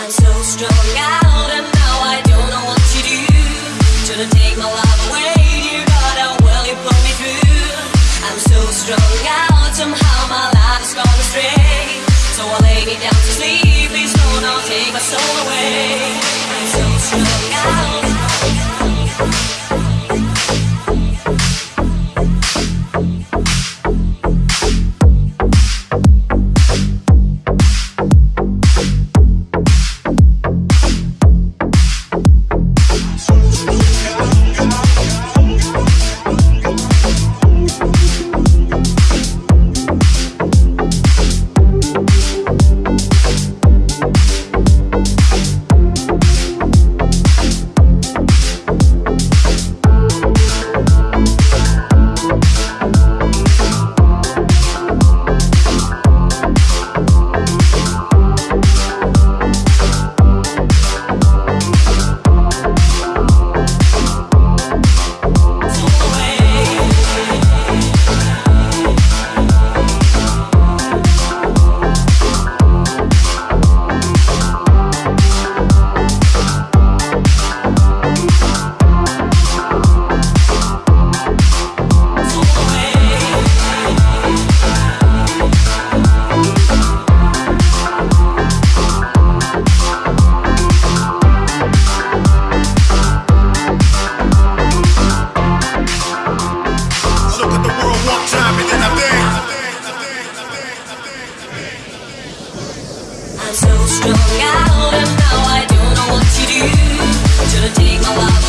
I'm so strung out and now I don't know what to do. Take my love away, dear God, how you me through? I'm so strung out, somehow my life gone astray. So I lay me down to sleep, please don't take my soul away. I'm so strung out. So strung out and now I don't know what to do. Shouldn't take my life.